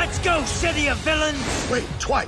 Let's go, city of villains! Wait, twice.